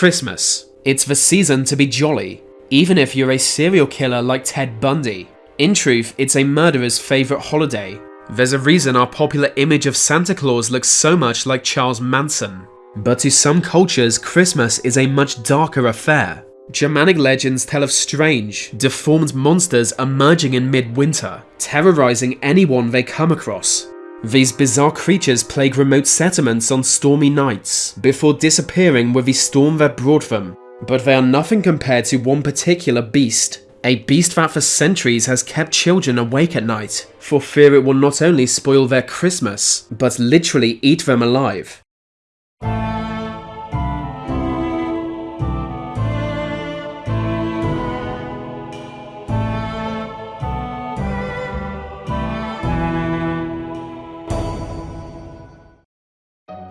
Christmas. It's the season to be jolly, even if you're a serial killer like Ted Bundy. In truth, it's a murderer's favourite holiday. There's a reason our popular image of Santa Claus looks so much like Charles Manson. But to some cultures, Christmas is a much darker affair. Germanic legends tell of strange, deformed monsters emerging in midwinter, terrorizing anyone they come across. These bizarre creatures plague remote settlements on stormy nights, before disappearing with the storm that brought them. But they are nothing compared to one particular beast, a beast that for centuries has kept children awake at night, for fear it will not only spoil their Christmas, but literally eat them alive.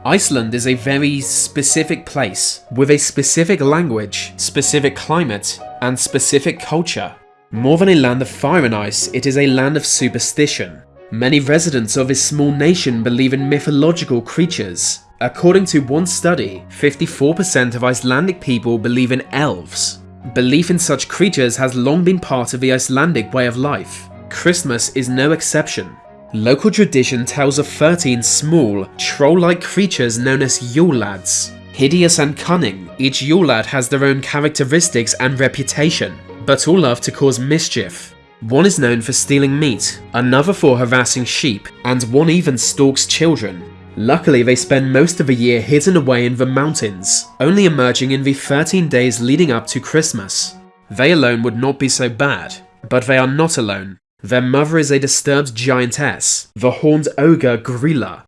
Iceland is a very specific place, with a specific language, specific climate, and specific culture. More than a land of fire and ice, it is a land of superstition. Many residents of this small nation believe in mythological creatures. According to one study, 54% of Icelandic people believe in elves. Belief in such creatures has long been part of the Icelandic way of life. Christmas is no exception. Local tradition tells of 13 small, troll-like creatures known as Yule Lads. Hideous and cunning, each Yule Lad has their own characteristics and reputation, but all love to cause mischief. One is known for stealing meat, another for harassing sheep, and one even stalks children. Luckily they spend most of the year hidden away in the mountains, only emerging in the 13 days leading up to Christmas. They alone would not be so bad, but they are not alone. Their mother is a disturbed giantess, the horned ogre Grýla.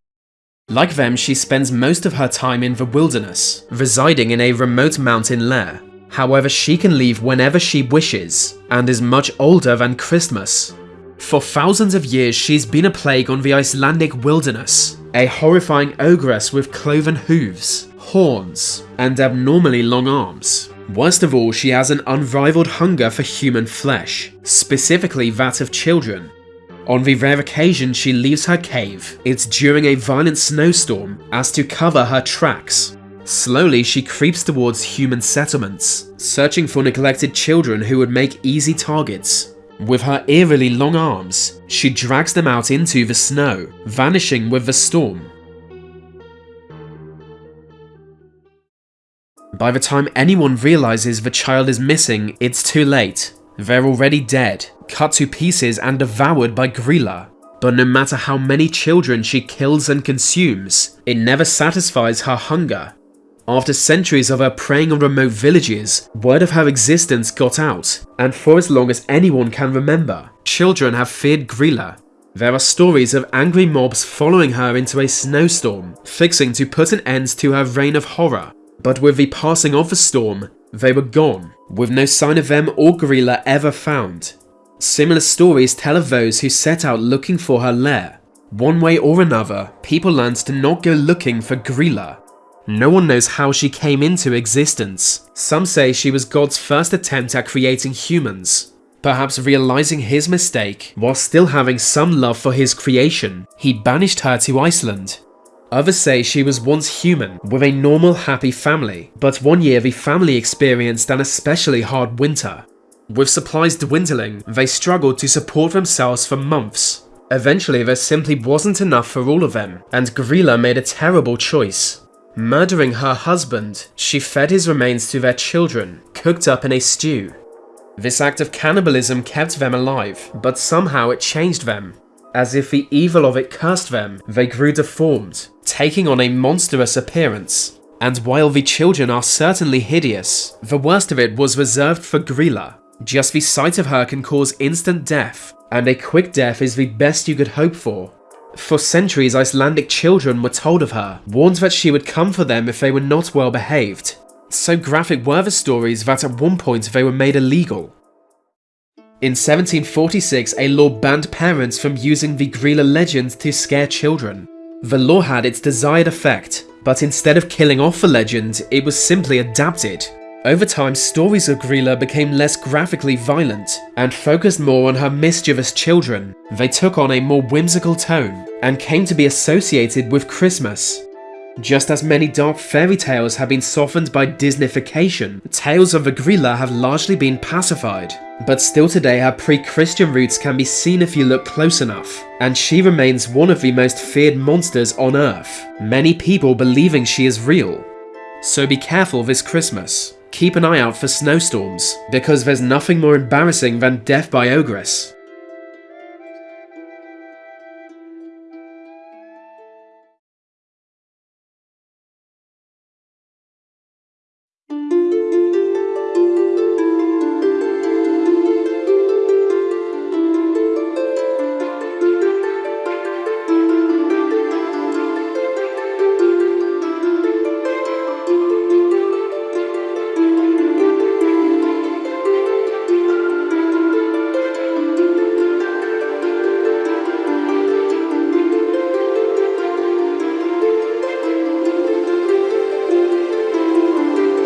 Like them, she spends most of her time in the wilderness, residing in a remote mountain lair. However, she can leave whenever she wishes, and is much older than Christmas. For thousands of years, she's been a plague on the Icelandic wilderness, a horrifying ogress with cloven hooves, horns, and abnormally long arms. Worst of all, she has an unrivaled hunger for human flesh, specifically that of children. On the rare occasion she leaves her cave, it's during a violent snowstorm as to cover her tracks. Slowly she creeps towards human settlements, searching for neglected children who would make easy targets. With her eerily long arms, she drags them out into the snow, vanishing with the storm. By the time anyone realizes the child is missing, it's too late. They're already dead, cut to pieces and devoured by Grýla. But no matter how many children she kills and consumes, it never satisfies her hunger. After centuries of her preying on remote villages, word of her existence got out, and for as long as anyone can remember, children have feared Grýla. There are stories of angry mobs following her into a snowstorm, fixing to put an end to her reign of horror. But with the passing of the storm, they were gone, with no sign of them or Grýla ever found. Similar stories tell of those who set out looking for her lair. One way or another, people learned to not go looking for Grýla. No one knows how she came into existence. Some say she was God's first attempt at creating humans. Perhaps realizing his mistake, while still having some love for his creation, he banished her to Iceland Others say she was once human, with a normal happy family, but one year the family experienced an especially hard winter. With supplies dwindling, they struggled to support themselves for months. Eventually there simply wasn't enough for all of them, and Grýla made a terrible choice. Murdering her husband, she fed his remains to their children, cooked up in a stew. This act of cannibalism kept them alive, but somehow it changed them, as if the evil of it cursed them, they grew deformed, taking on a monstrous appearance. And while the children are certainly hideous, the worst of it was reserved for Grýla. Just the sight of her can cause instant death, and a quick death is the best you could hope for. For centuries Icelandic children were told of her, warned that she would come for them if they were not well behaved. So graphic were the stories that at one point they were made illegal, in 1746, a law banned parents from using the Grýla legend to scare children. The law had its desired effect, but instead of killing off the legend, it was simply adapted. Over time, stories of Grýla became less graphically violent, and focused more on her mischievous children. They took on a more whimsical tone, and came to be associated with Christmas. Just as many dark fairy tales have been softened by Disneyfication, tales of the Grýla have largely been pacified. But still today her pre-Christian roots can be seen if you look close enough, and she remains one of the most feared monsters on Earth, many people believing she is real. So be careful this Christmas. Keep an eye out for snowstorms, because there's nothing more embarrassing than death by ogress.